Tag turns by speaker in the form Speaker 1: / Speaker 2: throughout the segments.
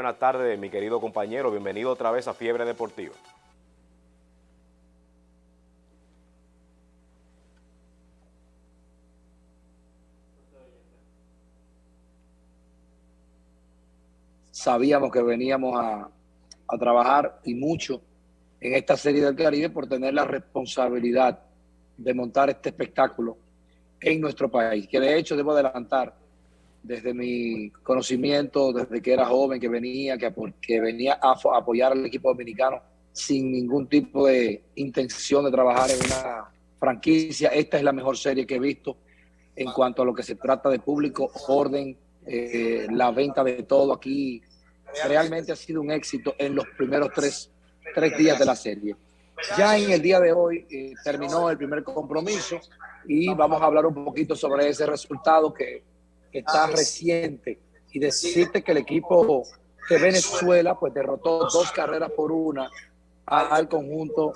Speaker 1: Muy buenas tardes, mi querido compañero. Bienvenido otra vez a Fiebre Deportiva.
Speaker 2: Sabíamos que veníamos a, a trabajar y mucho en esta serie del Caribe por tener la responsabilidad de montar este espectáculo en nuestro país, que de hecho debo adelantar desde mi conocimiento, desde que era joven, que venía, que, que venía a apoyar al equipo dominicano sin ningún tipo de intención de trabajar en una franquicia. Esta es la mejor serie que he visto en cuanto a lo que se trata de público, orden, eh, la venta de todo aquí. Realmente ha sido un éxito en los primeros tres, tres días de la serie. Ya en el día de hoy eh, terminó el primer compromiso y vamos a hablar un poquito sobre ese resultado que, está reciente y decirte que el equipo de Venezuela pues derrotó dos carreras por una al conjunto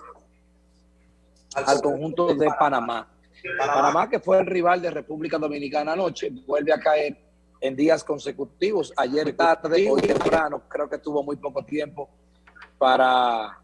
Speaker 2: al conjunto de Panamá. Panamá que fue el rival de República Dominicana anoche, vuelve a caer en días consecutivos. Ayer tarde, hoy temprano, creo que tuvo muy poco tiempo para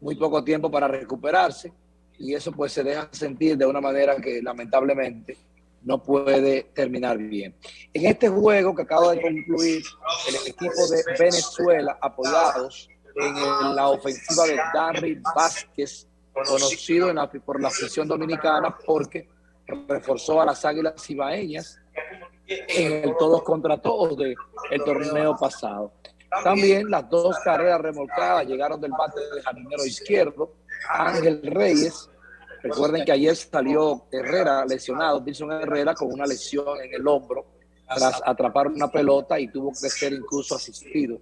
Speaker 2: muy poco tiempo para recuperarse y eso pues se deja sentir de una manera que lamentablemente no puede terminar bien. En este juego que acaba de concluir, el equipo de Venezuela, apoyados en la ofensiva de Darry Vázquez, conocido por la afición dominicana porque reforzó a las Águilas Ibaeñas en el todos contra todos del torneo pasado. También las dos carreras remolcadas llegaron del bate de jardinero izquierdo, Ángel Reyes. Recuerden que ayer salió Herrera lesionado, Wilson Herrera con una lesión en el hombro tras atrapar una pelota y tuvo que ser incluso asistido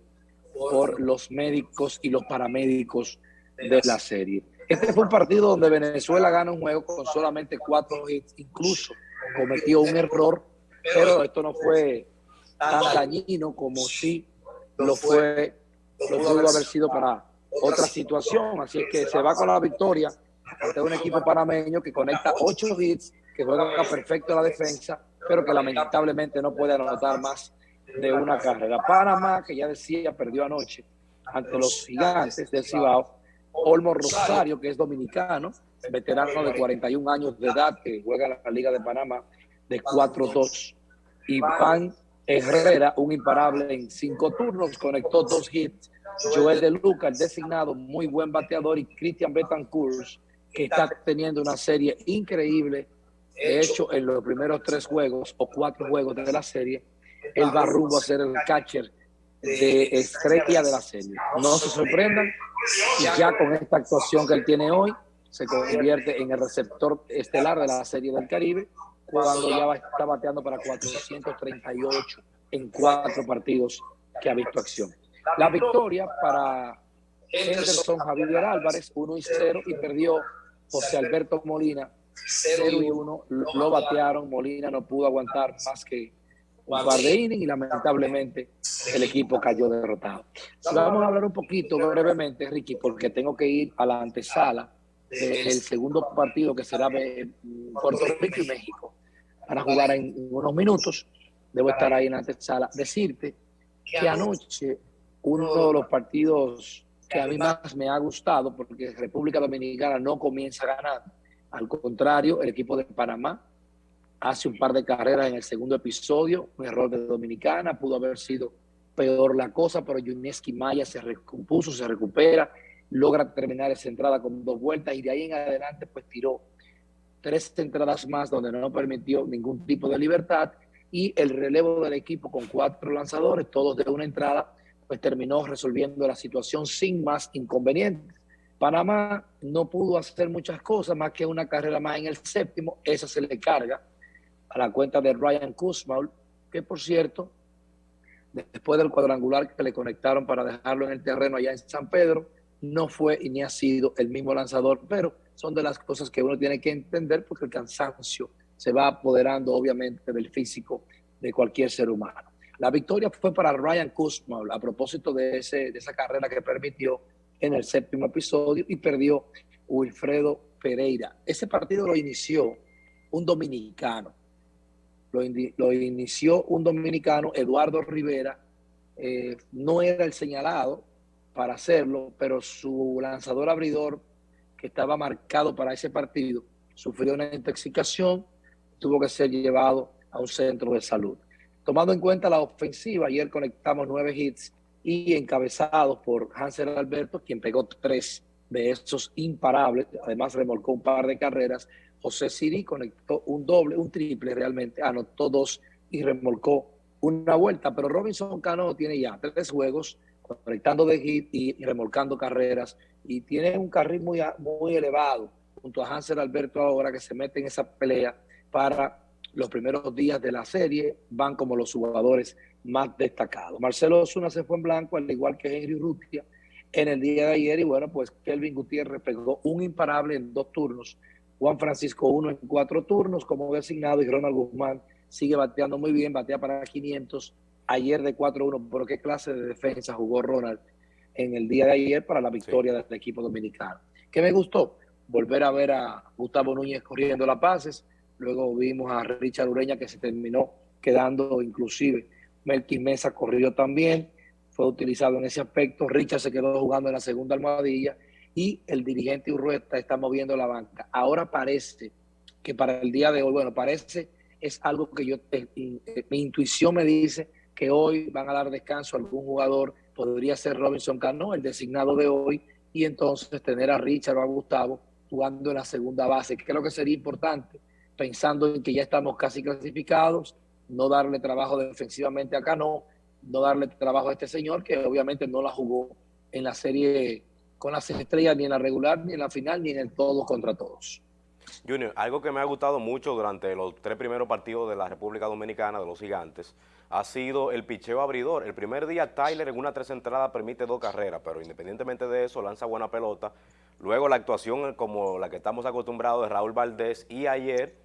Speaker 2: por los médicos y los paramédicos de la serie. Este fue un partido donde Venezuela gana un juego con solamente cuatro hits, incluso cometió un error, pero esto no fue tan dañino como si lo fue, lo pudo haber sido para otra situación. Así es que se va con la victoria ante un equipo panameño que conecta ocho hits, que juega perfecto la defensa, pero que lamentablemente no puede anotar más de una carrera. Panamá, que ya decía, perdió anoche ante los gigantes del Cibao. Olmo Rosario, que es dominicano, veterano de 41 años de edad, que juega en la Liga de Panamá, de 4-2. Iván Herrera, un imparable en cinco turnos, conectó dos hits. Joel de Luca, designado, muy buen bateador, y Christian Betancourt, está teniendo una serie increíble. De hecho, en los primeros tres juegos o cuatro juegos de la serie, él va rumbo a ser el catcher de estrella de la serie. No se sorprendan, ya con esta actuación que él tiene hoy, se convierte en el receptor estelar de la serie del Caribe cuando ya está bateando para 438 en cuatro partidos que ha visto acción. La victoria para Henderson Javier Álvarez, 1 y 0, y perdió José Alberto Molina, 0 y 1. Lo batearon, Molina no pudo aguantar más que un par de innings y lamentablemente el equipo cayó derrotado. Vamos a hablar un poquito brevemente, Ricky, porque tengo que ir a la antesala del segundo partido que será Puerto Rico y México para jugar en unos minutos. Debo estar ahí en la antesala. Decirte que anoche uno de los partidos que a mí más me ha gustado, porque República Dominicana no comienza a ganar, al contrario, el equipo de Panamá hace un par de carreras en el segundo episodio, un error de Dominicana, pudo haber sido peor la cosa, pero Yuneski Maya se recompuso, se recupera, logra terminar esa entrada con dos vueltas y de ahí en adelante pues tiró tres entradas más donde no permitió ningún tipo de libertad y el relevo del equipo con cuatro lanzadores, todos de una entrada, pues terminó resolviendo la situación sin más inconvenientes. Panamá no pudo hacer muchas cosas más que una carrera más en el séptimo, esa se le carga a la cuenta de Ryan Kuzma, que por cierto, después del cuadrangular que le conectaron para dejarlo en el terreno allá en San Pedro, no fue y ni ha sido el mismo lanzador, pero son de las cosas que uno tiene que entender porque el cansancio se va apoderando obviamente del físico de cualquier ser humano. La victoria fue para Ryan Kuzma a propósito de, ese, de esa carrera que permitió en el séptimo episodio y perdió Wilfredo Pereira. Ese partido lo inició un dominicano. Lo, inició un dominicano, Eduardo Rivera, eh, no era el señalado para hacerlo, pero su lanzador abridor, que estaba marcado para ese partido, sufrió una intoxicación, tuvo que ser llevado a un centro de salud. Tomando en cuenta la ofensiva, ayer conectamos nueve hits y encabezados por Hansel Alberto, quien pegó tres de esos imparables, además remolcó un par de carreras. José Siri conectó un doble, un triple realmente, anotó dos y remolcó una vuelta, pero Robinson Cano tiene ya tres juegos conectando de hit y, remolcando carreras y tiene un carril muy, muy elevado junto a Hansel Alberto ahora que se mete en esa pelea para los primeros días de la serie, van como los jugadores más destacados. Marcelo Osuna se fue en blanco, al igual que Henry Rutia en el día de ayer, y bueno, pues Kelvin Gutiérrez pegó un imparable en dos turnos, Juan Francisco uno en cuatro turnos como designado, y Ronald Guzmán sigue bateando muy bien, batea para 500, ayer de 4-1, pero qué clase de defensa jugó Ronald en el día de ayer para la victoria del equipo dominicano. ¿Qué me gustó? Volver a ver a Gustavo Núñez corriendo las pases, luego vimos a Richard Ureña que se terminó quedando inclusive, Melky Mesa corrió también, fue utilizado en ese aspecto, Richard se quedó jugando en la segunda almohadilla y el dirigente Urrueta está moviendo la banca. Ahora parece que para el día de hoy, bueno, parece, es algo que yo, eh, mi intuición me dice que hoy van a dar descanso a algún jugador, podría ser Robinson Cano, el designado de hoy, y entonces tener a Richard o a Gustavo jugando en la segunda base, que creo que sería importante, pensando en que ya estamos casi clasificados, no darle trabajo defensivamente a Cano, no darle trabajo a este señor, que obviamente no la jugó en la serie con las estrellas, ni en la regular, ni en la final, ni en el todos contra todos.
Speaker 1: Junior, algo que me ha gustado mucho durante los tres primeros partidos de la República Dominicana, de los gigantes, ha sido el picheo abridor. El primer día Tyler en una tres entrada permite dos carreras, pero independientemente de eso lanza buena pelota. Luego la actuación como la que estamos acostumbrados de Raúl Valdés y ayer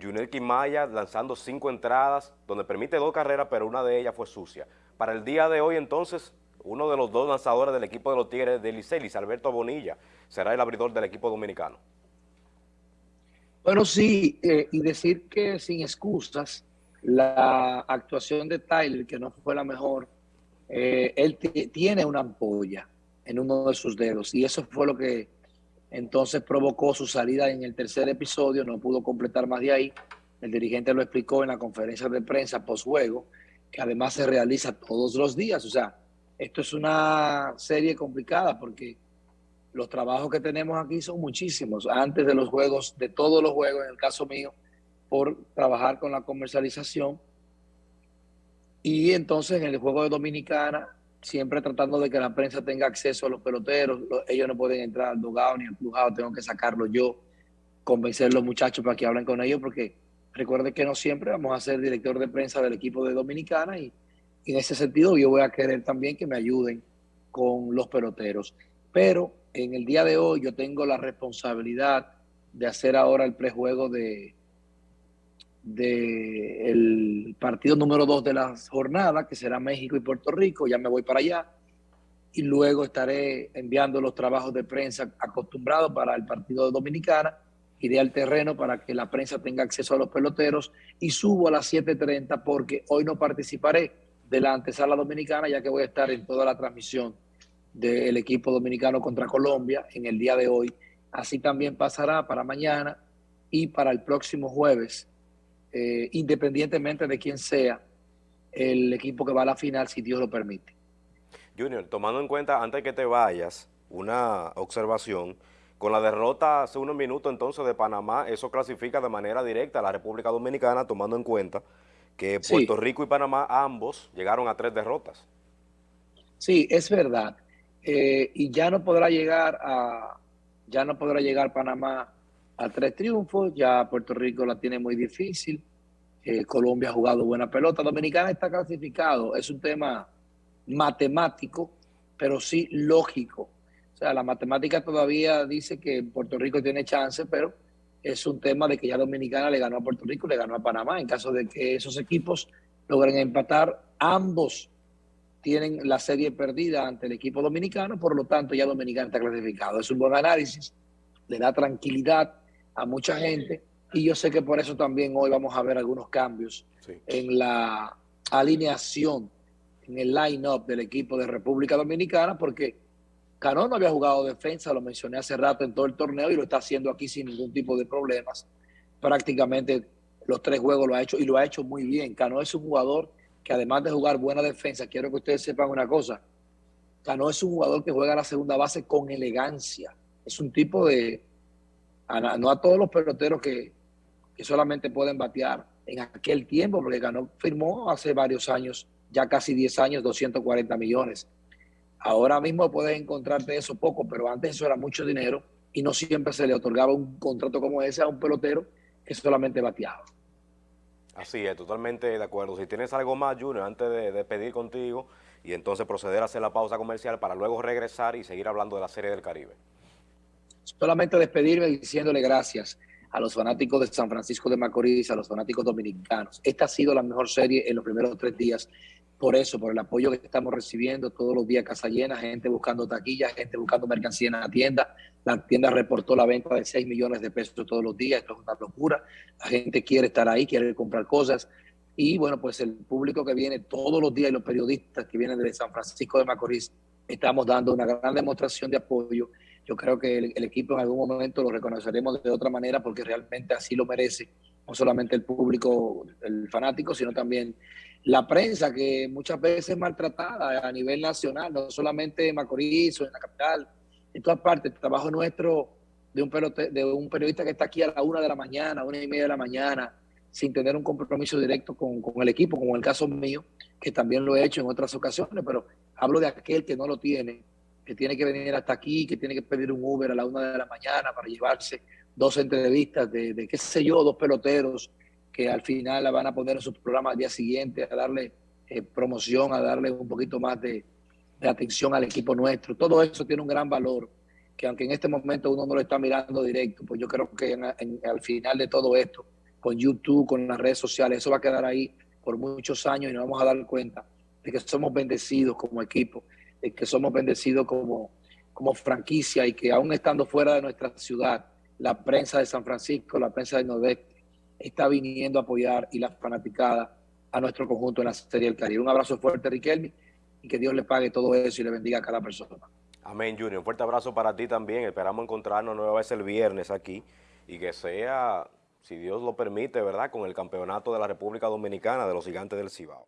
Speaker 1: Junior Quimaya lanzando cinco entradas, donde permite dos carreras, pero una de ellas fue sucia. Para el día de hoy, entonces, uno de los dos lanzadores del equipo de los Tigres de Licelis, Alberto Bonilla, será el abridor del equipo dominicano.
Speaker 2: Bueno, sí, eh, y decir que sin excusas, la actuación de Tyler, que no fue la mejor, eh, él tiene una ampolla en uno de sus dedos, y eso fue lo que entonces provocó su salida en el tercer episodio, no pudo completar más de ahí. El dirigente lo explicó en la conferencia de prensa post-juego, que además se realiza todos los días. O sea, esto es una serie complicada porque los trabajos que tenemos aquí son muchísimos. Antes de los juegos, de todos los juegos, en el caso mío, por trabajar con la comercialización. Y entonces en el juego de Dominicana siempre tratando de que la prensa tenga acceso a los peloteros. Ellos no pueden entrar al dogado ni al crujado, tengo que sacarlo yo, convencer a los muchachos para que hablen con ellos, porque recuerden que no siempre vamos a ser director de prensa del equipo de Dominicana y, en ese sentido yo voy a querer también que me ayuden con los peloteros. Pero en el día de hoy yo tengo la responsabilidad de hacer ahora el prejuego de, partido número dos de la jornada, que será México y Puerto Rico, ya me voy para allá, y luego estaré enviando los trabajos de prensa acostumbrados para el partido de Dominicana, iré al terreno para que la prensa tenga acceso a los peloteros y subo a las 7.30 porque hoy no participaré de la antesala dominicana, ya que voy a estar en toda la transmisión del equipo dominicano contra Colombia en el día de hoy. Así también pasará para mañana y para el próximo jueves eh, independientemente de quién sea el equipo que va a la final, si Dios lo permite.
Speaker 1: Junior, tomando en cuenta, antes que te vayas, una observación, con la derrota hace unos minutos entonces de Panamá, eso clasifica de manera directa a la República Dominicana, tomando en cuenta que Puerto Rico y Panamá ambos llegaron a tres derrotas.
Speaker 2: Sí, es verdad. Eh, y ya no podrá llegar a, ya no podrá llegar Panamá a tres triunfos, ya Puerto Rico la tiene muy difícil, eh, Colombia ha jugado buena pelota, Dominicana está clasificado, es un tema matemático, pero sí lógico. O sea, la matemática todavía dice que Puerto Rico tiene chance, pero es un tema de que ya Dominicana le ganó a Puerto Rico, le ganó a Panamá. En caso de que esos equipos logren empatar, ambos tienen la serie perdida ante el equipo dominicano, por lo tanto ya Dominicana está clasificado. Es un buen análisis, le da tranquilidad a mucha gente y yo sé que por eso también hoy vamos a ver algunos cambios en la alineación en el line-up del equipo de República Dominicana porque Cano no había jugado defensa, lo mencioné hace rato en todo el torneo y lo está haciendo aquí sin ningún tipo de problemas. Prácticamente los tres juegos lo ha hecho y lo ha hecho muy bien. Cano es un jugador que además de jugar buena defensa, quiero que ustedes sepan una cosa, Cano es un jugador que juega la segunda base con elegancia. Es un tipo de, no a todos los peloteros que, que solamente pueden batear en aquel tiempo, porque Cano firmó hace varios años, ya casi 10 años, 240 millones. Ahora mismo puedes encontrarte eso poco, pero antes eso era mucho dinero y no siempre se le otorgaba un contrato como ese a un pelotero que solamente bateaba.
Speaker 1: Así es, totalmente de acuerdo. Si tienes algo más, Junior, antes de, pedir contigo y entonces proceder a hacer la pausa comercial para luego regresar y seguir hablando de la Serie del Caribe.
Speaker 2: Solamente despedirme diciéndole gracias a los fanáticos de San Francisco de Macorís, a los fanáticos dominicanos. Esta ha sido la mejor serie en los primeros tres días por eso, por el apoyo que estamos recibiendo todos los días, casa llena, gente buscando taquillas, gente buscando mercancía en la tienda. La tienda reportó la venta de 6 millones de pesos todos los días, esto es una locura. La gente quiere estar ahí, quiere comprar cosas. Y bueno, pues el público que viene todos los días y los periodistas que vienen de San Francisco de Macorís, estamos dando una gran demostración de apoyo. Yo creo que el, equipo en algún momento lo reconoceremos de otra manera porque realmente así lo merece, no solamente el público, el fanático, sino también la prensa que muchas veces es maltratada a nivel nacional, no solamente en Macorís o en la capital, en todas partes. El trabajo nuestro de un, de un periodista que está aquí a la una de la mañana, a una y media de la mañana, sin tener un compromiso directo con, con el equipo, como el caso mío, que también lo he hecho en otras ocasiones, pero hablo de aquel que no lo tiene, que tiene que venir hasta aquí, que tiene que pedir un Uber a la una de la mañana para llevarse dos entrevistas de, qué sé yo, dos peloteros, que al final la van a poner en su programa al día siguiente, a darle eh, promoción, a darle un poquito más de, atención al equipo nuestro. Todo eso tiene un gran valor, que aunque en este momento uno no lo está mirando directo, pues yo creo que al final de todo esto, con YouTube, con las redes sociales, eso va a quedar ahí por muchos años y nos vamos a dar cuenta de que somos bendecidos como equipo, de que somos bendecidos como, como franquicia y que aún estando fuera de nuestra ciudad, la prensa de San Francisco, la prensa de Nordeste, está viniendo a apoyar y la fanaticada a nuestro conjunto en la Serie del Caribe. Un abrazo fuerte, Riquelme, y que Dios le pague todo eso y le bendiga a cada persona.
Speaker 1: Amén, Junior. Un fuerte abrazo para ti también. Esperamos encontrarnos nueva vez el viernes aquí y que sea, si Dios lo permite, ¿verdad?, con el campeonato de la República Dominicana de los Gigantes del Cibao.